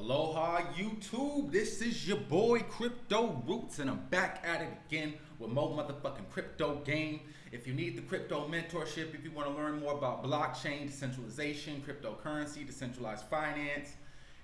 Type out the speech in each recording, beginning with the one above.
Aloha YouTube, this is your boy Crypto Roots and I'm back at it again with more motherfucking crypto game. If you need the crypto mentorship, if you want to learn more about blockchain, decentralization, cryptocurrency, decentralized finance,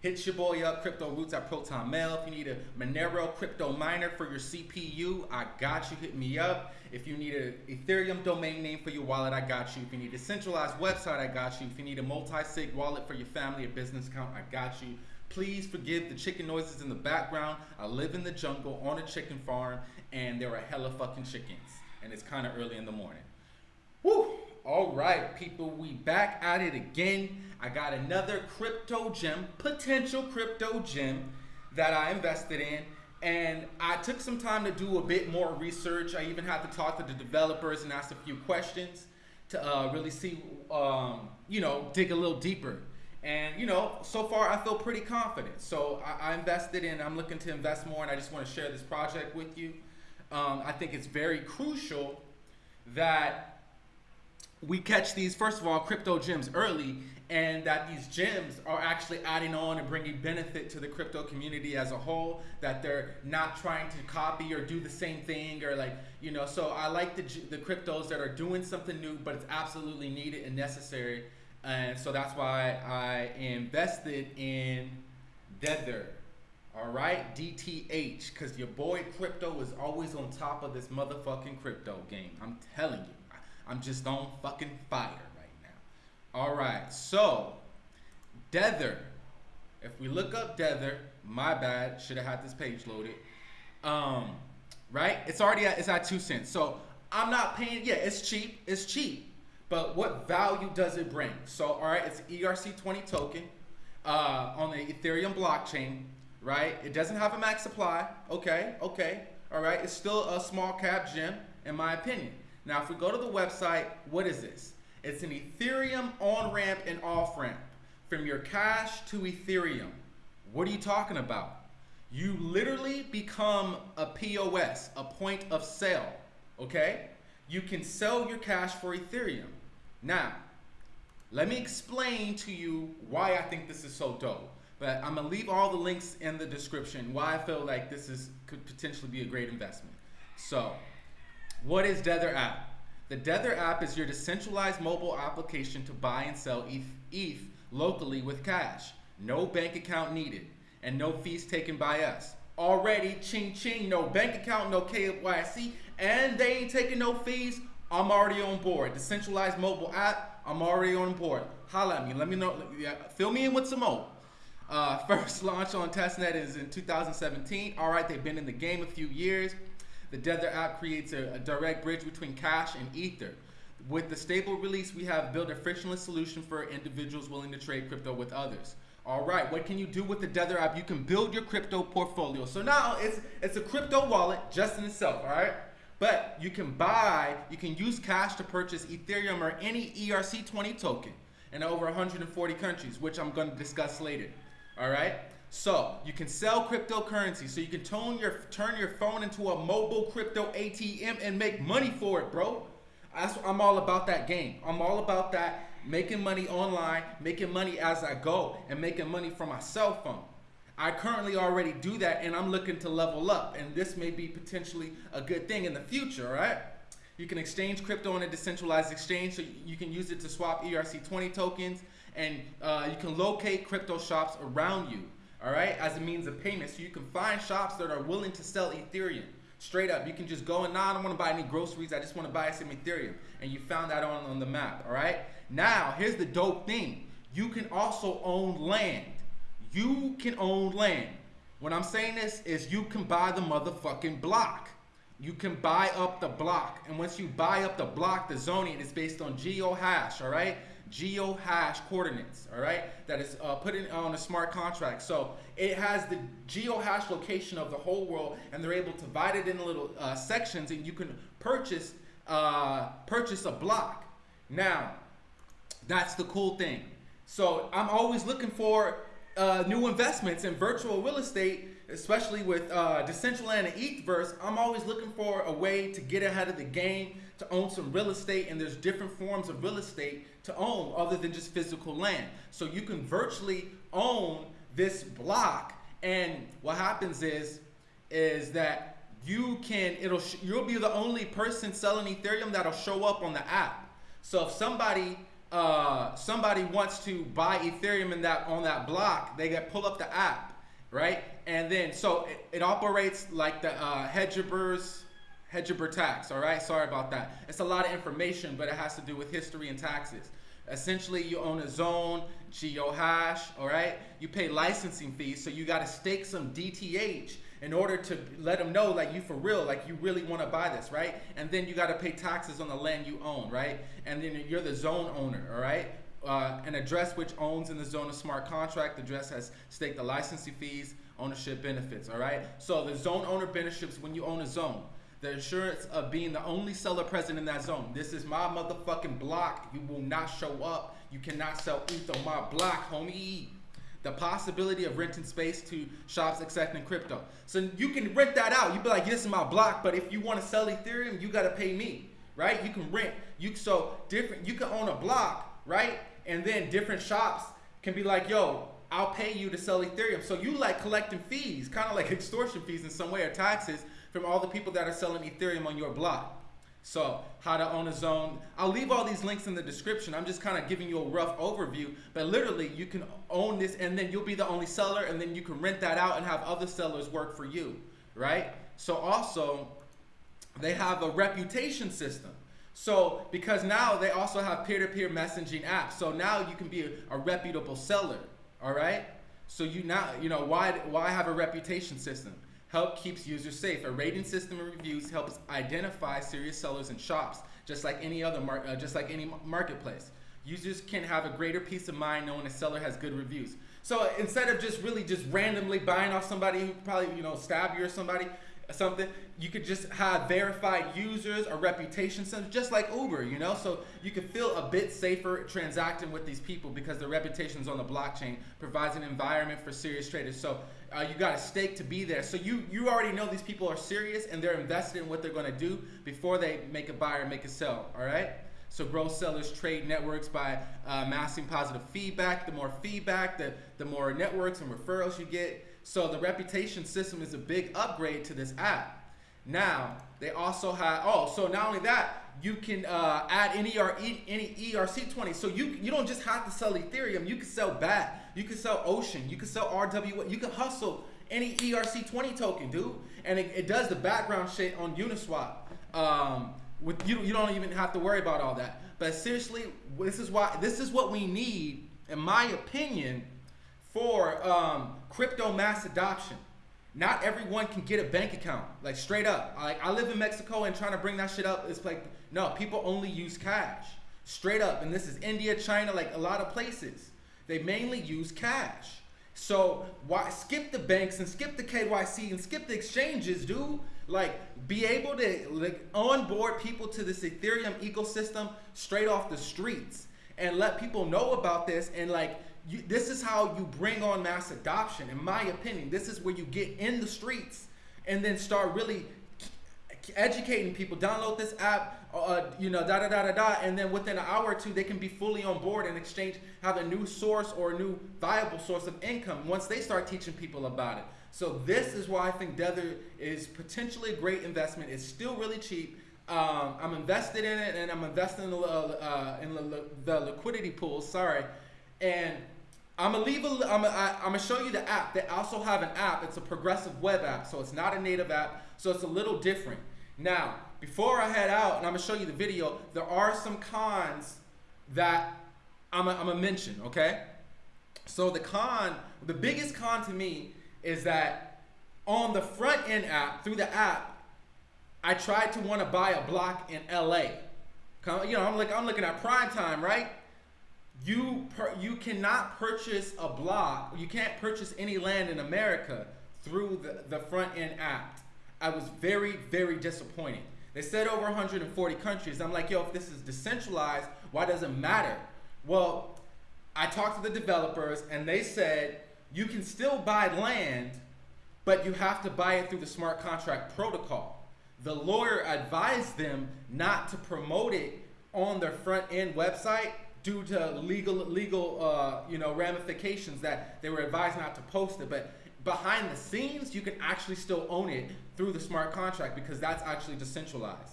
hit your boy up, Crypto Roots at Proton Mail. If you need a Monero crypto miner for your CPU, I got you, hit me up. If you need an Ethereum domain name for your wallet, I got you. If you need a centralized website, I got you. If you need a multi-sig wallet for your family or business account, I got you. Please forgive the chicken noises in the background. I live in the jungle on a chicken farm and there are a hella fucking chickens. And it's kind of early in the morning. Woo! All right, people, we back at it again. I got another crypto gem, potential crypto gem that I invested in. And I took some time to do a bit more research. I even had to talk to the developers and ask a few questions to uh, really see, um, you know, dig a little deeper and you know, so far I feel pretty confident. So I, I, invested in. I'm looking to invest more, and I just want to share this project with you. Um, I think it's very crucial that we catch these first of all crypto gems early, and that these gems are actually adding on and bringing benefit to the crypto community as a whole. That they're not trying to copy or do the same thing or like you know. So I like the the cryptos that are doing something new, but it's absolutely needed and necessary and so that's why I invested in Dether. All right, DTH, because your boy Crypto is always on top of this motherfucking crypto game. I'm telling you, I'm just on fucking fire right now. All right, so Dether. If we look up Dether, my bad, should have had this page loaded. Um, right? It's already at, it's at two cents. So I'm not paying. Yeah, it's cheap. It's cheap but what value does it bring? So, all right, it's ERC20 token uh, on the Ethereum blockchain, right? It doesn't have a max supply. Okay, okay, all right. It's still a small cap gem, in my opinion. Now, if we go to the website, what is this? It's an Ethereum on ramp and off ramp from your cash to Ethereum. What are you talking about? You literally become a POS, a point of sale, okay? You can sell your cash for Ethereum. Now, let me explain to you why I think this is so dope. But I'm gonna leave all the links in the description why I feel like this is could potentially be a great investment. So, what is Dether app? The Dether app is your decentralized mobile application to buy and sell ETH, ETH locally with cash. No bank account needed and no fees taken by us. Already, ching ching, no bank account, no KYC, and they ain't taking no fees I'm already on board. Decentralized mobile app, I'm already on board. Holla at me. Let me know. Yeah, fill me in with some more. Uh, first launch on testnet is in 2017. All right, they've been in the game a few years. The Dether app creates a, a direct bridge between cash and Ether. With the stable release, we have built a frictionless solution for individuals willing to trade crypto with others. All right, what can you do with the Dether app? You can build your crypto portfolio. So now it's it's a crypto wallet just in itself. All right. But you can buy, you can use cash to purchase Ethereum or any ERC20 token in over 140 countries, which I'm going to discuss later. All right. So you can sell cryptocurrency. So you can turn your turn your phone into a mobile crypto ATM and make money for it, bro. I'm all about that game. I'm all about that making money online, making money as I go, and making money from my cell phone. I currently already do that and I'm looking to level up and this may be potentially a good thing in the future, right? You can exchange crypto on a decentralized exchange so you can use it to swap ERC20 tokens and uh, you can locate crypto shops around you, all right, as a means of payment. So you can find shops that are willing to sell Ethereum. Straight up, you can just go and nah, I don't want to buy any groceries. I just want to buy some Ethereum. And you found that on, on the map, all right? Now, here's the dope thing. You can also own land you can own land. What I'm saying this is you can buy the motherfucking block. You can buy up the block. And once you buy up the block, the zoning is based on geo hash, all right? Geo hash coordinates, all right? That is uh, put in on a smart contract. So it has the geo hash location of the whole world and they're able to divide it in little uh, sections and you can purchase, uh, purchase a block. Now, that's the cool thing. So I'm always looking for uh, new investments in virtual real estate, especially with uh, Decentraland and Ethverse, I'm always looking for a way to get ahead of the game, to own some real estate, and there's different forms of real estate to own other than just physical land. So you can virtually own this block. And what happens is, is that you can it'll you'll be the only person selling Ethereum that'll show up on the app. So if somebody uh, somebody wants to buy Ethereum in that on that block, they get pull up the app, right? And then so it, it operates like the uh, Harberger's Harberger tax. All right, sorry about that. It's a lot of information, but it has to do with history and taxes. Essentially, you own a zone, geohash, all right? You pay licensing fees, so you got to stake some DTH in order to let them know like you for real, like you really want to buy this, right? And then you got to pay taxes on the land you own, right? And then you're the zone owner, all right? Uh, an address which owns in the zone of smart contract. The address has staked the licensing fees, ownership benefits, all right? So the zone owner benefits when you own a zone. The assurance of being the only seller present in that zone. This is my motherfucking block. You will not show up. You cannot sell ETH on my block, homie the possibility of renting space to shops accepting crypto. So you can rent that out. You'd be like, this is my block, but if you want to sell Ethereum, you got to pay me, right? You can rent. You so different. You can own a block, right? And then different shops can be like, yo, I'll pay you to sell Ethereum. So you like collecting fees, kind of like extortion fees in some way or taxes from all the people that are selling Ethereum on your block. So how to own a zone. I'll leave all these links in the description. I'm just kind of giving you a rough overview, but literally you can own this and then you'll be the only seller and then you can rent that out and have other sellers work for you, right? So also they have a reputation system. So because now they also have peer-to-peer -peer messaging apps. So now you can be a, a reputable seller, all right? So you now, you know, why, why have a reputation system? Help keeps users safe. A rating system and reviews helps identify serious sellers and shops, just like any other mar uh, just like any marketplace. Users can have a greater peace of mind knowing a seller has good reviews. So instead of just really just randomly buying off somebody who probably you know stabbed you or somebody, something, you could just have verified users or reputation centers, just like Uber, you know? So you could feel a bit safer transacting with these people because their reputations on the blockchain provides an environment for serious traders. So uh, you got a stake to be there. So you, you already know these people are serious and they're invested in what they're gonna do before they make a buy or make a sell, all right? So growth sellers trade networks by uh, amassing positive feedback. The more feedback, the, the more networks and referrals you get. So the reputation system is a big upgrade to this app. Now, they also have, oh, so not only that, you can uh, add any, ER, any ERC20. So you, you don't just have to sell Ethereum, you can sell BAT, you can sell Ocean, you can sell RW, you can hustle any ERC20 token, dude. And it, it does the background shit on Uniswap. Um, with you, you don't even have to worry about all that. But seriously, this is why this is what we need, in my opinion, for um, crypto mass adoption. Not everyone can get a bank account, like straight up. Like I live in Mexico and trying to bring that shit up, it's like, no, people only use cash, straight up. And this is India, China, like a lot of places. They mainly use cash. So why skip the banks and skip the KYC and skip the exchanges, dude? Like be able to like onboard people to this Ethereum ecosystem straight off the streets and let people know about this and like you, this is how you bring on mass adoption. In my opinion, this is where you get in the streets and then start really educating people. Download this app, uh, you know, da da da da da, and then within an hour or two, they can be fully on board and exchange, have a new source or a new viable source of income once they start teaching people about it. So this is why I think Dether is potentially a great investment. It's still really cheap. Um, I'm invested in it, and I'm investing in the, uh, in the, the liquidity pool. Sorry, and I'm gonna leave a, I'm gonna, I, am gonna show you the app. They also have an app. It's a progressive web app, so it's not a native app, so it's a little different. Now, before I head out, and I'm gonna show you the video, there are some cons that I'm I'm gonna mention, okay? So the con, the biggest con to me is that on the front end app, through the app, I tried to want to buy a block in LA. You know, I'm like I'm looking at prime time, right? You per, you cannot purchase a block, you can't purchase any land in America through the, the front end app. I was very, very disappointed. They said over 140 countries. I'm like, yo, if this is decentralized, why does it matter? Well, I talked to the developers and they said you can still buy land, but you have to buy it through the smart contract protocol. The lawyer advised them not to promote it on their front end website due to legal legal uh, you know ramifications that they were advised not to post it. But behind the scenes, you can actually still own it through the smart contract because that's actually decentralized.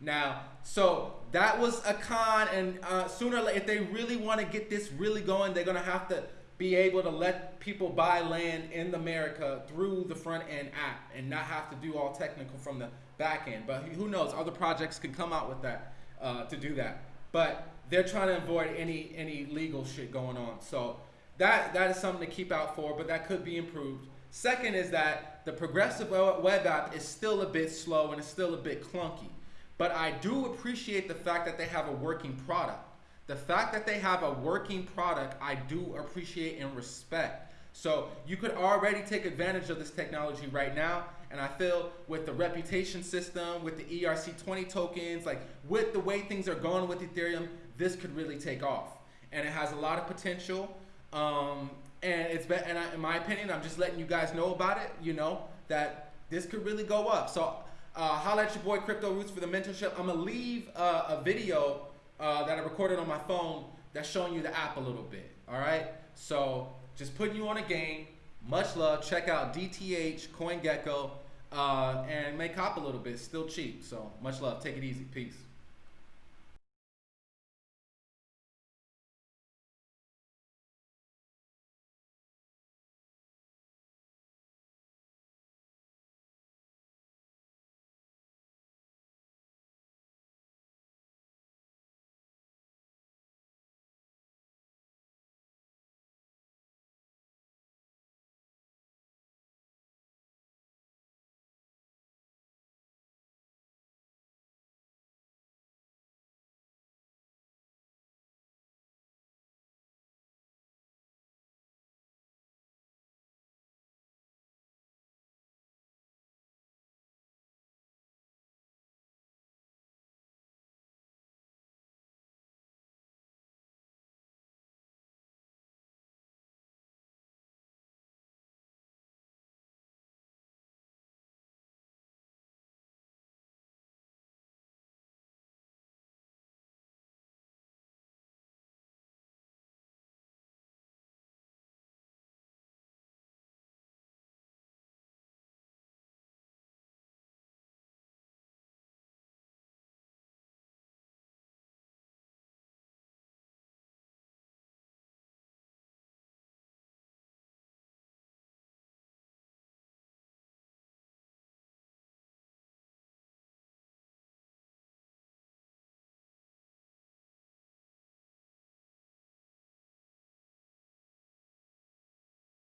Now, so that was a con, and uh, sooner or later, if they really want to get this really going, they're gonna have to be able to let people buy land in America through the front end app and not have to do all technical from the back end. But who knows? Other projects can come out with that uh, to do that. But they're trying to avoid any any legal shit going on. So that that is something to keep out for, but that could be improved. Second is that the progressive web app is still a bit slow and it's still a bit clunky. But I do appreciate the fact that they have a working product. The fact that they have a working product, I do appreciate and respect. So you could already take advantage of this technology right now. And I feel with the reputation system, with the ERC20 tokens, like with the way things are going with Ethereum, this could really take off. And it has a lot of potential. Um, and it's been, and I, in my opinion, I'm just letting you guys know about it. You know that this could really go up. So uh, holla at your boy Crypto Roots for the mentorship. I'm gonna leave uh, a video uh, that I recorded on my phone that's showing you the app a little bit. All right. So just putting you on a game. Much love. Check out DTH, CoinGecko, uh, and make hop a little bit. Still cheap. So much love. Take it easy. Peace.